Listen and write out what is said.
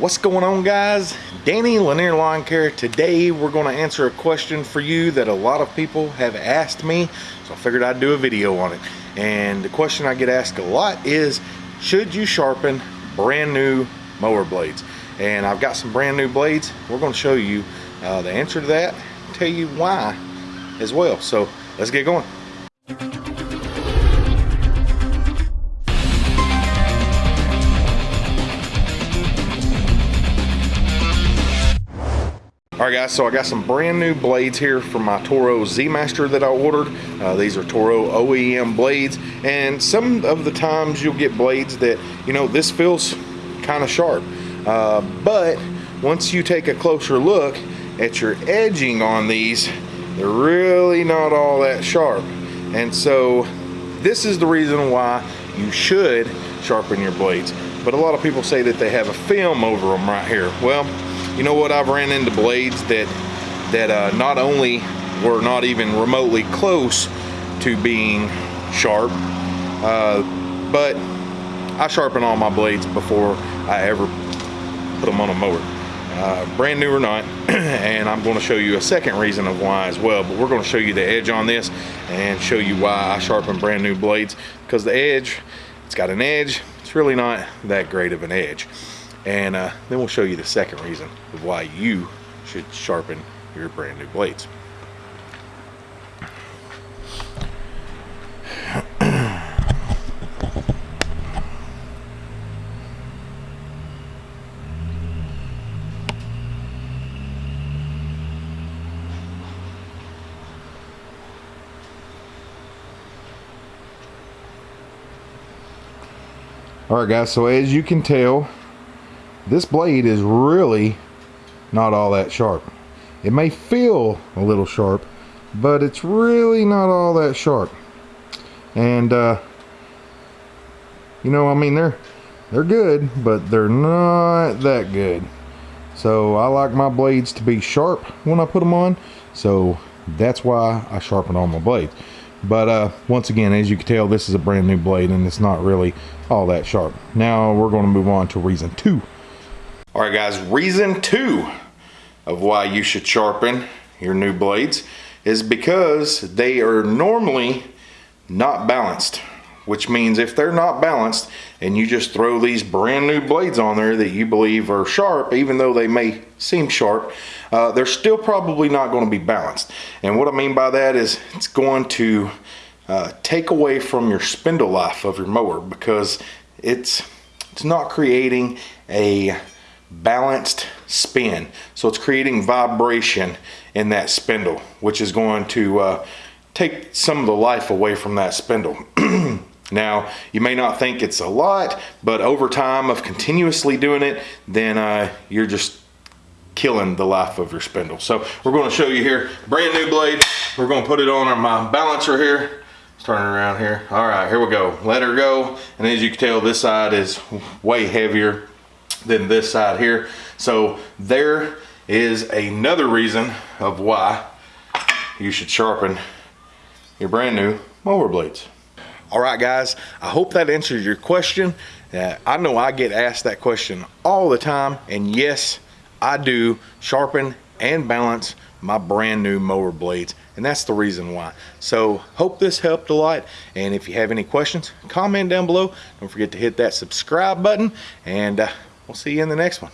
What's going on guys? Danny Lanier Lawn Care. Today we're going to answer a question for you that a lot of people have asked me. So I figured I'd do a video on it. And the question I get asked a lot is, should you sharpen brand new mower blades? And I've got some brand new blades. We're going to show you uh, the answer to that, tell you why as well. So let's get going. Alright guys, so I got some brand new blades here from my Toro Z-Master that I ordered. Uh, these are Toro OEM blades and some of the times you'll get blades that, you know, this feels kind of sharp. Uh, but once you take a closer look at your edging on these, they're really not all that sharp. And so this is the reason why you should sharpen your blades. But a lot of people say that they have a film over them right here. Well, you know what, I've ran into blades that, that uh, not only were not even remotely close to being sharp, uh, but I sharpen all my blades before I ever put them on a mower. Uh, brand new or not and I'm going to show you a second reason of why as well but we're going to show you the edge on this and show you why I sharpen brand new blades because the edge it's got an edge it's really not that great of an edge and uh, then we'll show you the second reason of why you should sharpen your brand new blades. All right guys, so as you can tell, this blade is really not all that sharp. It may feel a little sharp, but it's really not all that sharp. And, uh, you know, I mean, they're, they're good, but they're not that good. So I like my blades to be sharp when I put them on. So that's why I sharpen all my blades. But uh, once again, as you can tell, this is a brand new blade and it's not really all that sharp. Now we're going to move on to reason two. All right, guys, reason two of why you should sharpen your new blades is because they are normally not balanced, which means if they're not balanced and you just throw these brand new blades on there that you believe are sharp, even though they may seem sharp, uh, they're still probably not going to be balanced. And what I mean by that is it's going to uh, take away from your spindle life of your mower because it's it's not creating a balanced spin. So it's creating vibration in that spindle, which is going to uh, take some of the life away from that spindle. now, you may not think it's a lot, but over time of continuously doing it, then uh, you're just killing the life of your spindle. So we're going to show you here, brand new blade. We're going to put it on my balancer here. Let's turn it around here. All right, here we go. Let her go. And as you can tell, this side is way heavier than this side here. So there is another reason of why you should sharpen your brand new mower blades. All right, guys, I hope that answers your question. Uh, I know I get asked that question all the time, and yes, I do sharpen and balance my brand new mower blades and that's the reason why so hope this helped a lot and if you have any questions comment down below don't forget to hit that subscribe button and uh, We'll see you in the next one.